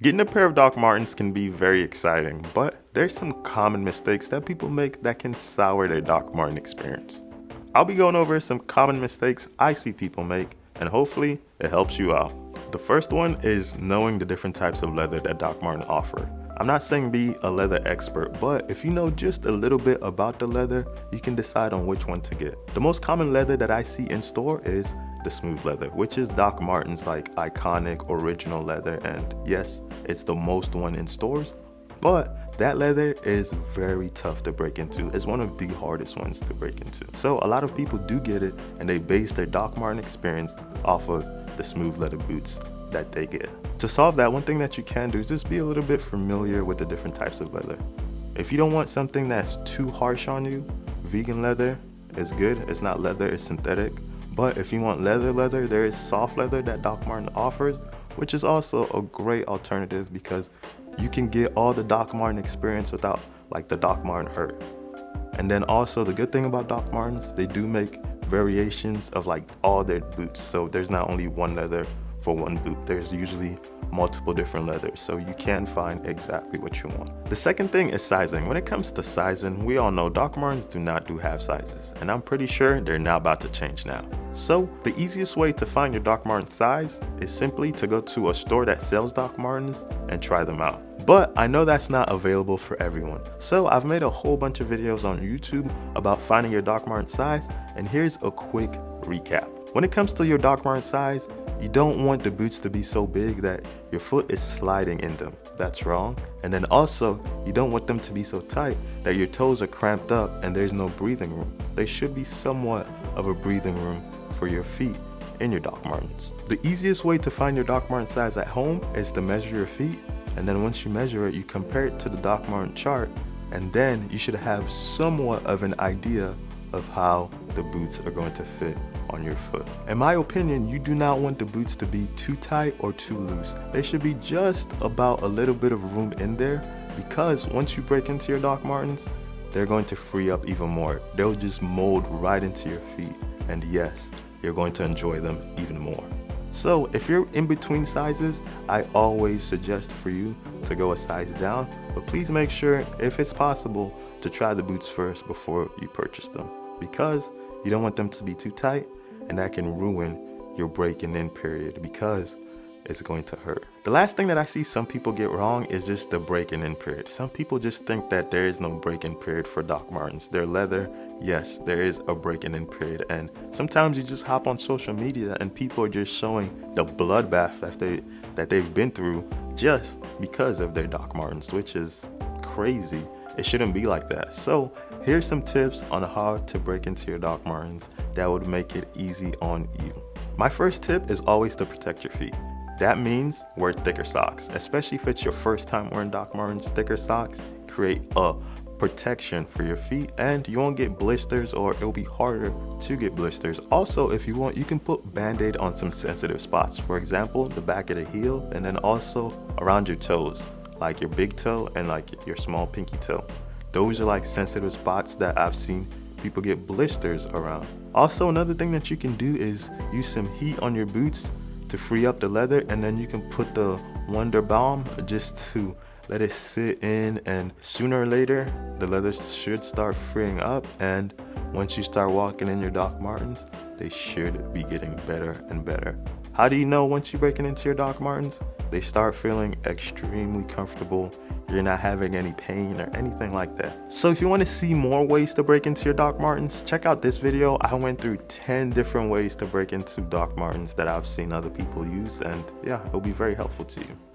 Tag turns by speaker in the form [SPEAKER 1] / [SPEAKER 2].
[SPEAKER 1] Getting a pair of Doc Martens can be very exciting, but there's some common mistakes that people make that can sour their Doc Marten experience. I'll be going over some common mistakes I see people make, and hopefully it helps you out. The first one is knowing the different types of leather that Doc Marten offer. I'm not saying be a leather expert, but if you know just a little bit about the leather, you can decide on which one to get. The most common leather that I see in store is the smooth leather, which is Doc Marten's like iconic original leather. And yes, it's the most one in stores, but that leather is very tough to break into. It's one of the hardest ones to break into. So a lot of people do get it and they base their Doc Marten experience off of the smooth leather boots that they get. To solve that, one thing that you can do is just be a little bit familiar with the different types of leather. If you don't want something that's too harsh on you, vegan leather is good. It's not leather, it's synthetic. But if you want leather leather, there is soft leather that Doc Marten offers, which is also a great alternative because you can get all the Doc Marten experience without like the Doc Marten hurt. And then also the good thing about Doc Martens, they do make variations of like all their boots. So there's not only one leather for one boot. There's usually multiple different leathers, so you can find exactly what you want. The second thing is sizing. When it comes to sizing, we all know Doc Martens do not do half sizes, and I'm pretty sure they're now about to change now. So the easiest way to find your Doc Martens size is simply to go to a store that sells Doc Martens and try them out. But I know that's not available for everyone. So I've made a whole bunch of videos on YouTube about finding your Doc Martens size, and here's a quick recap. When it comes to your Doc Martens size, you don't want the boots to be so big that your foot is sliding in them. That's wrong. And then also, you don't want them to be so tight that your toes are cramped up and there's no breathing room. There should be somewhat of a breathing room for your feet in your Doc Martens. The easiest way to find your Doc Marten size at home is to measure your feet and then once you measure it, you compare it to the Doc Marten chart and then you should have somewhat of an idea of how the boots are going to fit on your foot. In my opinion, you do not want the boots to be too tight or too loose. They should be just about a little bit of room in there because once you break into your Doc Martens, they're going to free up even more. They'll just mold right into your feet. And yes, you're going to enjoy them even more. So if you're in between sizes, I always suggest for you to go a size down, but please make sure, if it's possible, to try the boots first before you purchase them because you don't want them to be too tight and that can ruin your breaking in period because it's going to hurt. The last thing that I see some people get wrong is just the breaking in period. Some people just think that there is no break-in period for Doc Martens. They're leather, yes, there is a breaking in period. And sometimes you just hop on social media and people are just showing the bloodbath that, they, that they've been through just because of their Doc Martens, which is crazy. It shouldn't be like that. So here's some tips on how to break into your Doc Martens that would make it easy on you. My first tip is always to protect your feet. That means wear thicker socks, especially if it's your first time wearing Doc Martens. Thicker socks create a protection for your feet and you won't get blisters or it'll be harder to get blisters. Also, if you want, you can put band-aid on some sensitive spots. For example, the back of the heel and then also around your toes like your big toe and like your small pinky toe. Those are like sensitive spots that I've seen people get blisters around. Also, another thing that you can do is use some heat on your boots to free up the leather and then you can put the Wonder Balm just to let it sit in and sooner or later the leather should start freeing up and once you start walking in your Doc Martens, they should be getting better and better. How do you know once you're breaking into your Doc Martens? They start feeling extremely comfortable. You're not having any pain or anything like that. So if you want to see more ways to break into your Doc Martens, check out this video. I went through 10 different ways to break into Doc Martens that I've seen other people use and yeah, it'll be very helpful to you.